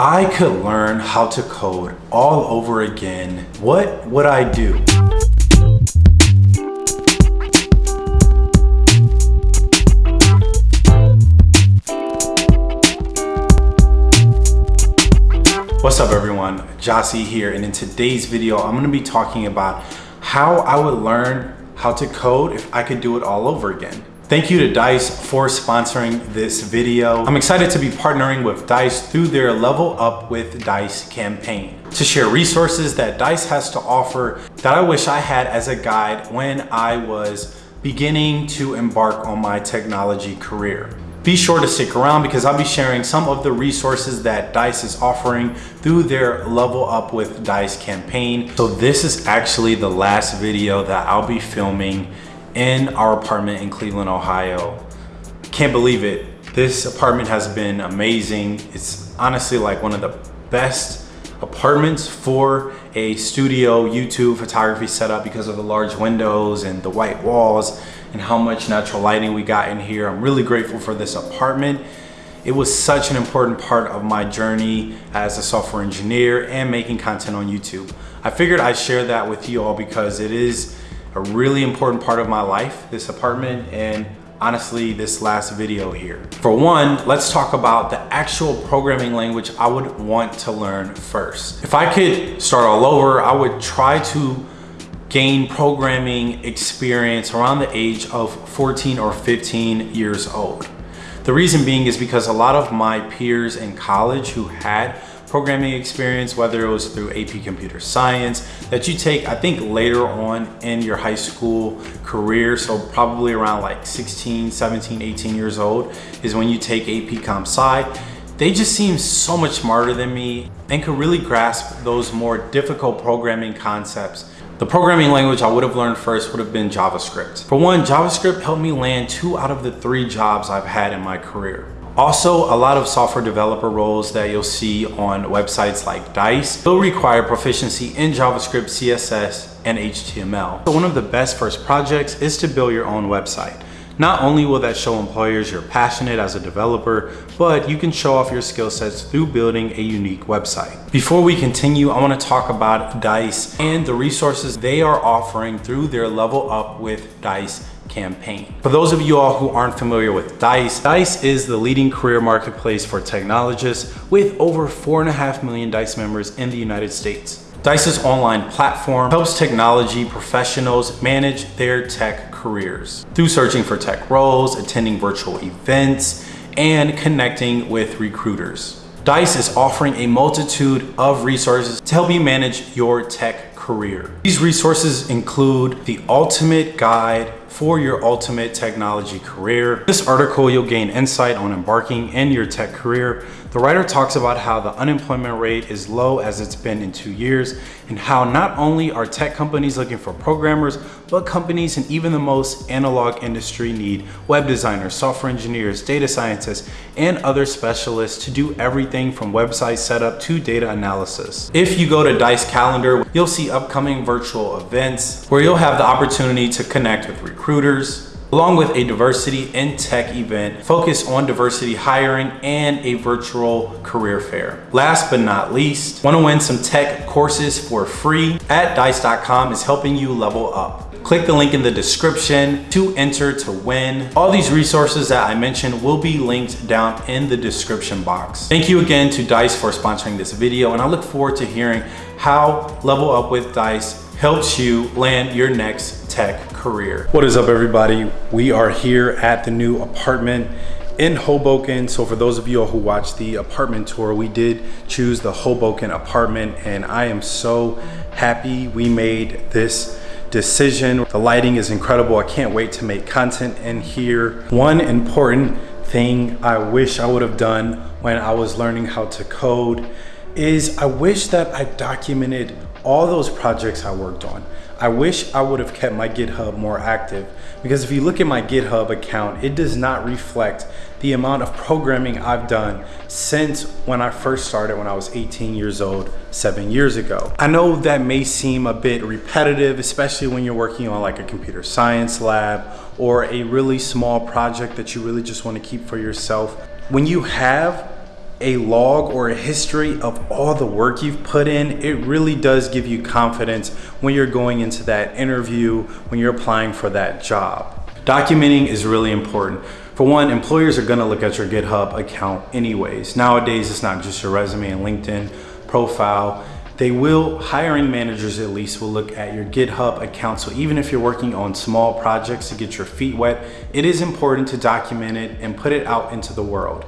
I could learn how to code all over again, what would I do? What's up everyone, Jossie here and in today's video I'm going to be talking about how I would learn how to code if I could do it all over again. Thank you to DICE for sponsoring this video. I'm excited to be partnering with DICE through their Level Up with DICE campaign to share resources that DICE has to offer that I wish I had as a guide when I was beginning to embark on my technology career. Be sure to stick around because I'll be sharing some of the resources that DICE is offering through their Level Up with DICE campaign. So this is actually the last video that I'll be filming in our apartment in Cleveland, Ohio. Can't believe it. This apartment has been amazing. It's honestly like one of the best apartments for a studio YouTube photography setup because of the large windows and the white walls and how much natural lighting we got in here. I'm really grateful for this apartment. It was such an important part of my journey as a software engineer and making content on YouTube. I figured I'd share that with you all because it is a really important part of my life, this apartment, and honestly this last video here. For one, let's talk about the actual programming language I would want to learn first. If I could start all over, I would try to gain programming experience around the age of 14 or 15 years old. The reason being is because a lot of my peers in college who had programming experience, whether it was through AP Computer Science, that you take, I think later on in your high school career, so probably around like 16, 17, 18 years old, is when you take AP Comp Sci. They just seem so much smarter than me and could really grasp those more difficult programming concepts the programming language I would have learned first would have been JavaScript. For one, JavaScript helped me land two out of the three jobs I've had in my career. Also, a lot of software developer roles that you'll see on websites like DICE will require proficiency in JavaScript, CSS, and HTML. So one of the best first projects is to build your own website. Not only will that show employers you're passionate as a developer, but you can show off your skill sets through building a unique website. Before we continue, I wanna talk about DICE and the resources they are offering through their Level Up with DICE campaign. For those of you all who aren't familiar with DICE, DICE is the leading career marketplace for technologists with over four and a half million DICE members in the United States. DICE's online platform helps technology professionals manage their tech careers through searching for tech roles, attending virtual events, and connecting with recruiters. DICE is offering a multitude of resources to help you manage your tech career. These resources include the ultimate guide for your ultimate technology career. This article, you'll gain insight on embarking in your tech career. The writer talks about how the unemployment rate is low as it's been in two years and how not only are tech companies looking for programmers, but companies in even the most analog industry need web designers, software engineers, data scientists, and other specialists to do everything from website setup to data analysis. If you go to DICE calendar, you'll see upcoming virtual events where you'll have the opportunity to connect with recruiters along with a diversity in tech event focused on diversity hiring and a virtual career fair. Last but not least, want to win some tech courses for free at dice.com is helping you level up. Click the link in the description to enter to win. All these resources that I mentioned will be linked down in the description box. Thank you again to DICE for sponsoring this video and I look forward to hearing how Level Up with DICE helps you land your next tech career. What is up everybody? We are here at the new apartment in Hoboken. So for those of you who watched the apartment tour, we did choose the Hoboken apartment and I am so happy we made this decision. The lighting is incredible. I can't wait to make content in here. One important thing I wish I would have done when I was learning how to code is I wish that I documented all those projects I worked on. I wish I would have kept my GitHub more active because if you look at my GitHub account, it does not reflect the amount of programming I've done since when I first started when I was 18 years old, seven years ago. I know that may seem a bit repetitive, especially when you're working on like a computer science lab or a really small project that you really just want to keep for yourself. When you have a log or a history of all the work you've put in, it really does give you confidence when you're going into that interview, when you're applying for that job. Documenting is really important. For one, employers are gonna look at your GitHub account anyways. Nowadays, it's not just your resume and LinkedIn profile. They will, hiring managers at least, will look at your GitHub account. So even if you're working on small projects to get your feet wet, it is important to document it and put it out into the world.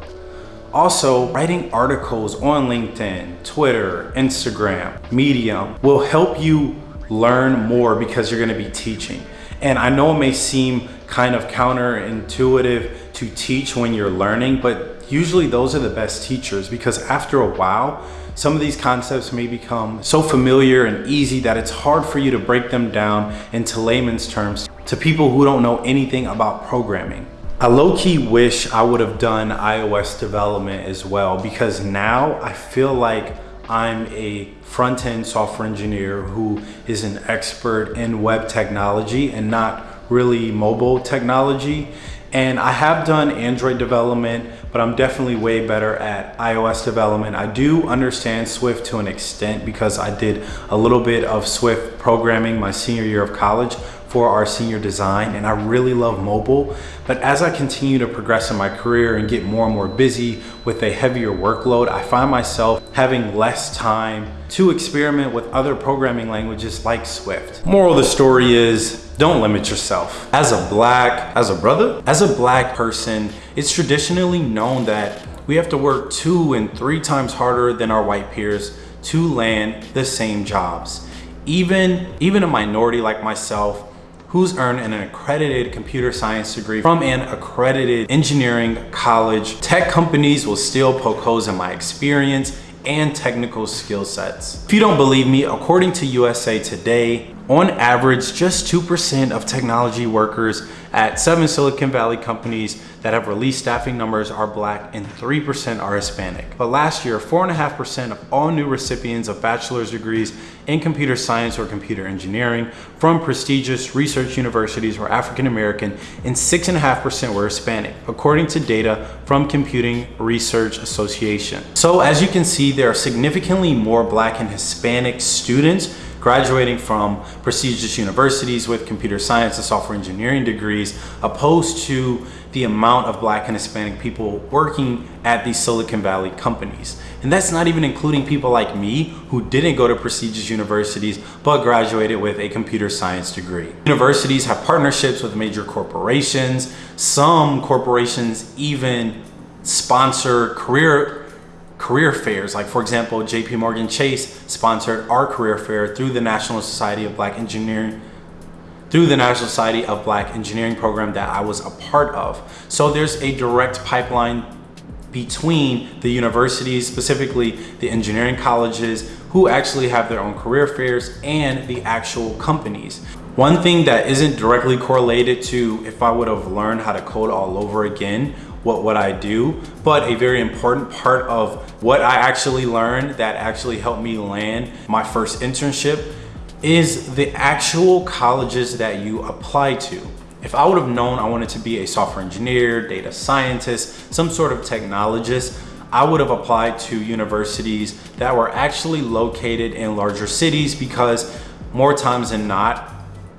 Also, writing articles on LinkedIn, Twitter, Instagram, Medium will help you learn more because you're gonna be teaching. And I know it may seem kind of counterintuitive to teach when you're learning, but usually those are the best teachers because after a while, some of these concepts may become so familiar and easy that it's hard for you to break them down into layman's terms to people who don't know anything about programming. I low-key wish I would have done iOS development as well because now I feel like I'm a front-end software engineer who is an expert in web technology and not really mobile technology. And I have done Android development, but I'm definitely way better at iOS development. I do understand Swift to an extent because I did a little bit of Swift programming my senior year of college, for our senior design and I really love mobile. But as I continue to progress in my career and get more and more busy with a heavier workload, I find myself having less time to experiment with other programming languages like Swift. Moral of the story is don't limit yourself. As a black, as a brother, as a black person, it's traditionally known that we have to work two and three times harder than our white peers to land the same jobs. Even, even a minority like myself who's earned an accredited computer science degree from an accredited engineering college. Tech companies will still poke holes in my experience and technical skill sets. If you don't believe me, according to USA Today, on average, just 2% of technology workers at seven Silicon Valley companies that have released staffing numbers are black and 3% are Hispanic. But last year, 4.5% of all new recipients of bachelor's degrees in computer science or computer engineering from prestigious research universities were African American and 6.5% were Hispanic, according to data from Computing Research Association. So as you can see, there are significantly more black and Hispanic students graduating from prestigious universities with computer science and software engineering degrees, opposed to the amount of black and Hispanic people working at these Silicon Valley companies. And that's not even including people like me who didn't go to prestigious universities but graduated with a computer science degree. Universities have partnerships with major corporations. Some corporations even sponsor career career fairs. Like for example, JP Morgan Chase sponsored our career fair through the National Society of Black Engineering through the National Society of Black Engineering program that I was a part of. So there's a direct pipeline between the universities, specifically the engineering colleges, who actually have their own career fairs and the actual companies. One thing that isn't directly correlated to if I would have learned how to code all over again what, what I do, but a very important part of what I actually learned that actually helped me land my first internship is the actual colleges that you apply to. If I would have known I wanted to be a software engineer, data scientist, some sort of technologist, I would have applied to universities that were actually located in larger cities because more times than not,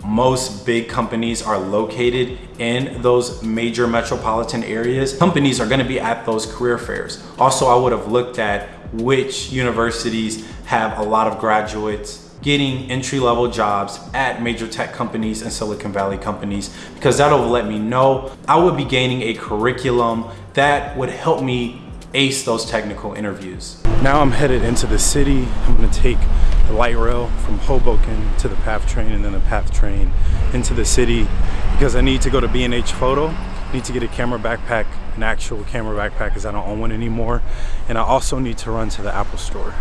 most big companies are located in those major metropolitan areas. Companies are gonna be at those career fairs. Also, I would have looked at which universities have a lot of graduates getting entry-level jobs at major tech companies and Silicon Valley companies because that'll let me know I would be gaining a curriculum that would help me ace those technical interviews. Now I'm headed into the city. I'm gonna take the light rail from Hoboken to the PATH train and then the PATH train into the city because I need to go to B&H Photo. I need to get a camera backpack, an actual camera backpack because I don't own one anymore. And I also need to run to the Apple store.